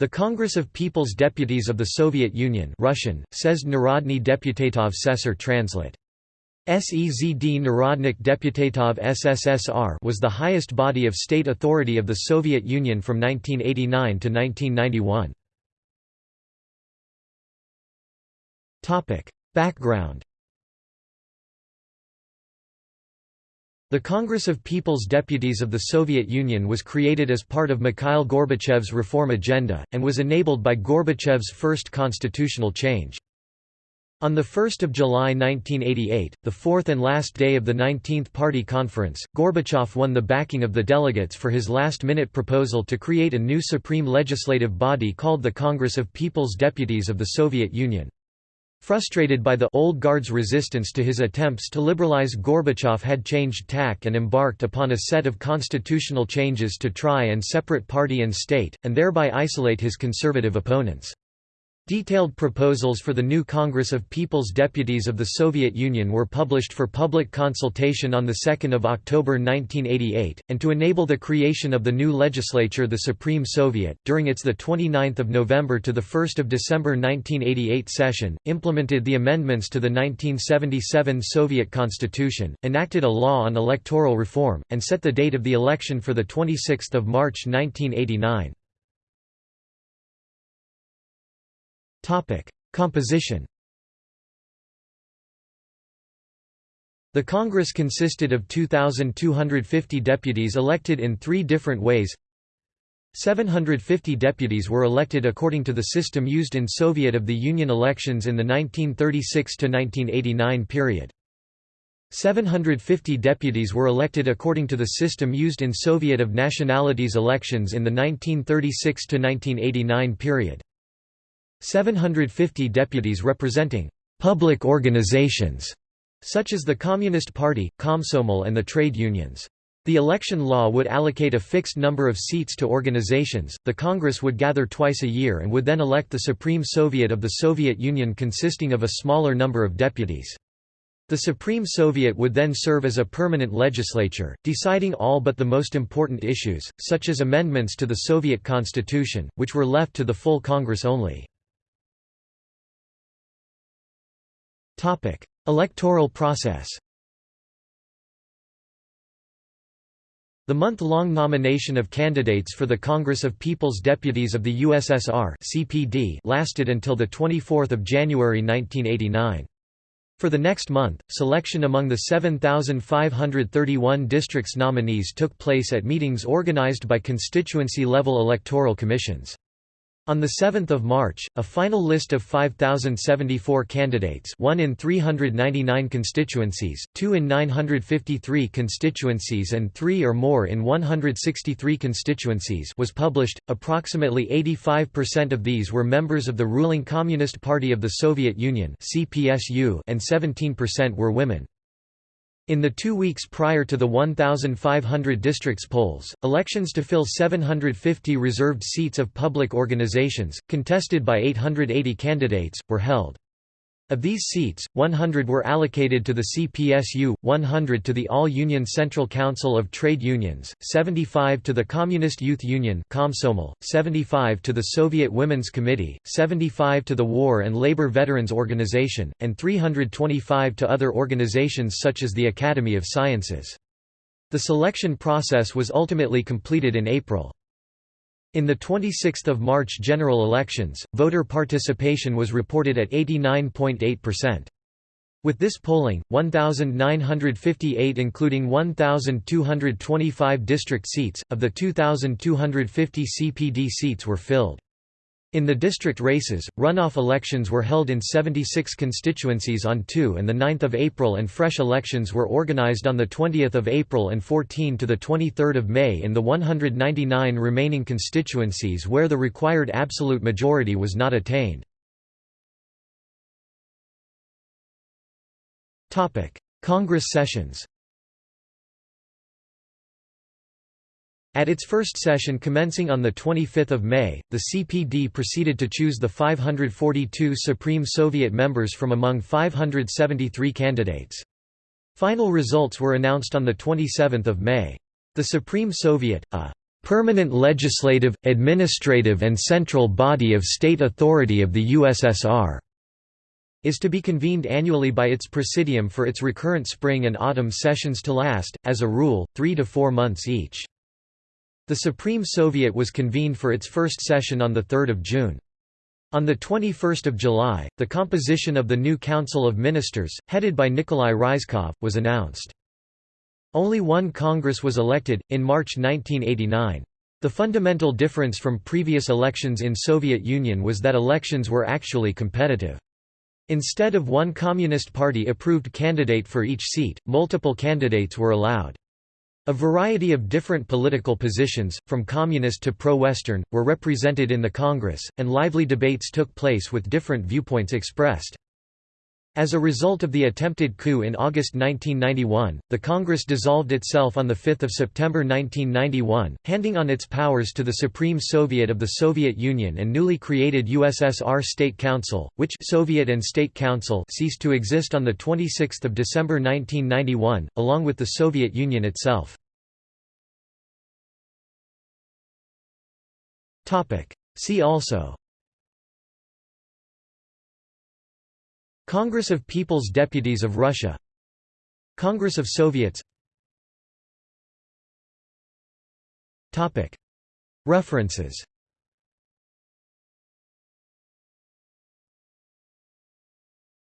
The Congress of People's Deputies of the Soviet Union Russian, Sezd Narodny Deputatov Sesar translate. SEZD Narodnik Deputatov SSSR was the highest body of state authority of the Soviet Union from 1989 to 1991. Background The Congress of People's Deputies of the Soviet Union was created as part of Mikhail Gorbachev's reform agenda, and was enabled by Gorbachev's first constitutional change. On 1 July 1988, the fourth and last day of the 19th Party Conference, Gorbachev won the backing of the delegates for his last-minute proposal to create a new supreme legislative body called the Congress of People's Deputies of the Soviet Union. Frustrated by the old guard's resistance to his attempts to liberalize Gorbachev had changed tack and embarked upon a set of constitutional changes to try and separate party and state, and thereby isolate his conservative opponents. Detailed proposals for the new Congress of People's Deputies of the Soviet Union were published for public consultation on 2 October 1988, and to enable the creation of the new legislature the Supreme Soviet, during its 29 November to 1 December 1988 session, implemented the amendments to the 1977 Soviet constitution, enacted a law on electoral reform, and set the date of the election for 26 March 1989. Composition The Congress consisted of 2,250 deputies elected in three different ways 750 deputies were elected according to the system used in Soviet of the Union elections in the 1936–1989 period. 750 deputies were elected according to the system used in Soviet of nationalities elections in the 1936–1989 period. 750 deputies representing public organizations such as the Communist Party, Komsomol and the trade unions. The election law would allocate a fixed number of seats to organizations. The Congress would gather twice a year and would then elect the Supreme Soviet of the Soviet Union consisting of a smaller number of deputies. The Supreme Soviet would then serve as a permanent legislature, deciding all but the most important issues, such as amendments to the Soviet constitution, which were left to the full Congress only. Topic: Electoral process. The month-long nomination of candidates for the Congress of People's Deputies of the USSR (CPD) lasted until the 24th of January 1989. For the next month, selection among the 7,531 districts nominees took place at meetings organized by constituency-level electoral commissions. On 7 March, a final list of 5,074 candidates one in 399 constituencies, two in 953 constituencies and three or more in 163 constituencies was published, approximately 85% of these were members of the ruling Communist Party of the Soviet Union and 17% were women. In the two weeks prior to the 1,500 districts polls, elections to fill 750 reserved seats of public organizations, contested by 880 candidates, were held. Of these seats, 100 were allocated to the CPSU, 100 to the All-Union Central Council of Trade Unions, 75 to the Communist Youth Union Komsomol, 75 to the Soviet Women's Committee, 75 to the War and Labor Veterans Organization, and 325 to other organizations such as the Academy of Sciences. The selection process was ultimately completed in April. In the 26 March general elections, voter participation was reported at 89.8%. With this polling, 1,958 including 1,225 district seats, of the 2,250 CPD seats were filled. In the district races, runoff elections were held in 76 constituencies on 2 and 9 April and fresh elections were organized on 20 April and 14 to 23 May in the 199 remaining constituencies where the required absolute majority was not attained. Congress sessions At its first session commencing on 25 May, the CPD proceeded to choose the 542 Supreme Soviet members from among 573 candidates. Final results were announced on 27 May. The Supreme Soviet, a permanent legislative, administrative and central body of state authority of the USSR is to be convened annually by its presidium for its recurrent spring and autumn sessions to last, as a rule, three to four months each. The Supreme Soviet was convened for its first session on 3 June. On 21 July, the composition of the new Council of Ministers, headed by Nikolai Ryzhkov, was announced. Only one Congress was elected, in March 1989. The fundamental difference from previous elections in Soviet Union was that elections were actually competitive. Instead of one Communist Party-approved candidate for each seat, multiple candidates were allowed. A variety of different political positions, from communist to pro-Western, were represented in the Congress, and lively debates took place with different viewpoints expressed. As a result of the attempted coup in August 1991, the Congress dissolved itself on 5 September 1991, handing on its powers to the Supreme Soviet of the Soviet Union and newly created USSR State Council, which Soviet and State Council ceased to exist on 26 December 1991, along with the Soviet Union itself. See also Congress of People's Deputies of Russia Congress of Soviets. References